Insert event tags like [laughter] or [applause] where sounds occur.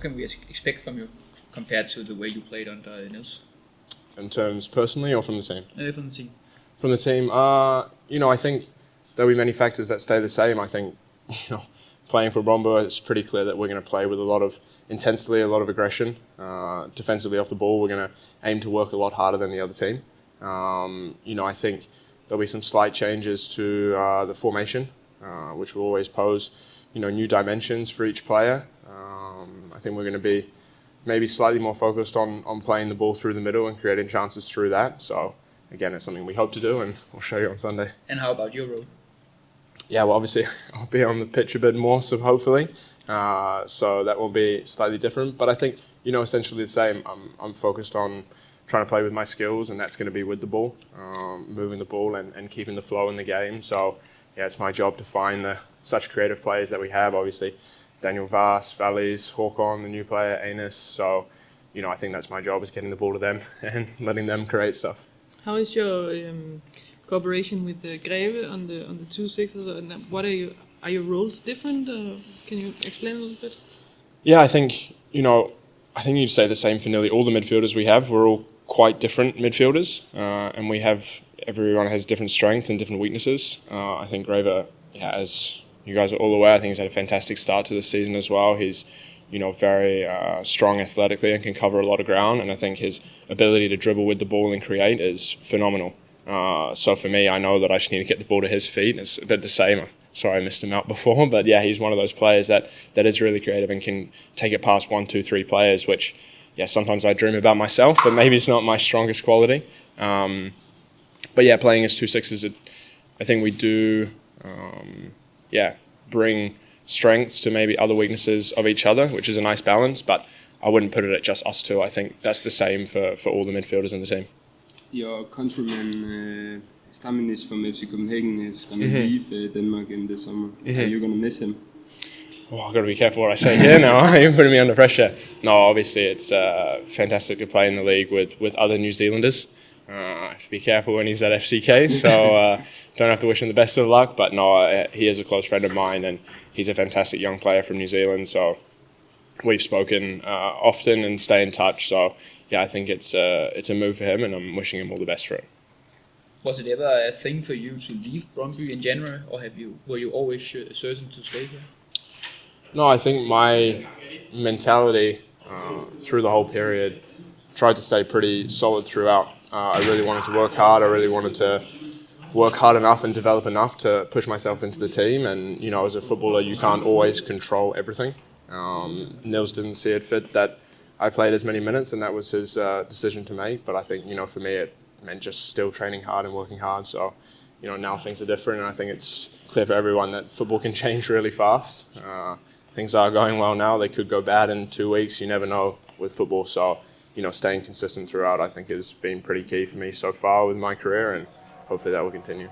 can we expect from you compared to the way you played under Niels? In terms personally or from the team? Uh, from the team. From the team, uh, you know, I think there'll be many factors that stay the same. I think, [laughs] you know, playing for Brøndby, it's pretty clear that we're going to play with a lot of intensity, a lot of aggression. Uh, defensively off the ball, we're going to aim to work a lot harder than the other team. Um, you know, I think there'll be some slight changes to uh, the formation, uh, which will always pose, you know, new dimensions for each player. Um, I think we're going to be maybe slightly more focused on, on playing the ball through the middle and creating chances through that. So again, it's something we hope to do, and we'll show you on Sunday. And how about your role? Yeah, well, obviously [laughs] I'll be on the pitch a bit more, so hopefully, uh, so that will be slightly different. But I think you know essentially the same. I'm I'm focused on trying to play with my skills, and that's going to be with the ball, um, moving the ball, and, and keeping the flow in the game. So yeah, it's my job to find the such creative players that we have. Obviously, Daniel Wass, Vallys, Håkon, the new player, Anis. So you know, I think that's my job is getting the ball to them [laughs] and letting them create stuff. How is your um, cooperation with uh, Greve on the on the two sixes? And what are you are your roles different? Uh, can you explain a little bit? Yeah, I think you know, I think you'd say the same for nearly all the midfielders we have. We're all quite different midfielders, uh, and we have everyone has different strengths and different weaknesses. Uh, I think Greve, yeah, as you guys are all aware, I think he's had a fantastic start to the season as well. He's you know, very uh, strong athletically and can cover a lot of ground. And I think his ability to dribble with the ball and create is phenomenal. Uh, so for me, I know that I just need to get the ball to his feet. It's a bit the same. Sorry, I missed him out [laughs] before, but yeah, he's one of those players that, that is really creative and can take it past one, two, three players, which, yeah, sometimes I dream about myself, but maybe it's not my strongest quality. Um, but yeah, playing as two sixes, it, I think we do, um, yeah, bring strengths to maybe other weaknesses of each other, which is a nice balance. But I wouldn't put it at just us two. I think that's the same for, for all the midfielders in the team. Your countryman uh, Stamenić from FC Copenhagen is going to mm -hmm. leave uh, Denmark in the summer. Mm -hmm. Are you going to miss him? Oh, I've got to be careful what I say here now. [laughs] You're putting me under pressure. No, obviously it's uh, fantastic to play in the league with, with other New Zealanders. Uh, I have to be careful when he's at FCK, so uh, don't have to wish him the best of luck. But no, uh, he is a close friend of mine, and he's a fantastic young player from New Zealand. So we've spoken uh, often and stay in touch. So yeah, I think it's uh, it's a move for him, and I'm wishing him all the best for it. Was it ever a thing for you to leave Brøndby in January, or have you were you always certain to stay here? No, I think my mentality uh, through the whole period tried to stay pretty solid throughout. Uh, I really wanted to work hard. I really wanted to work hard enough and develop enough to push myself into the team. And you know, as a footballer, you can't always control everything. Um, Niels didn't see it fit that I played as many minutes, and that was his uh, decision to make. But I think you know, for me, it meant just still training hard and working hard. So you know, now things are different, and I think it's clear for everyone that football can [laughs] change really fast. Uh, things are going well now; they could go bad in two weeks. You never know with football. So you know, staying consistent throughout, I think has been pretty key for me so far with my career, and hopefully that will continue.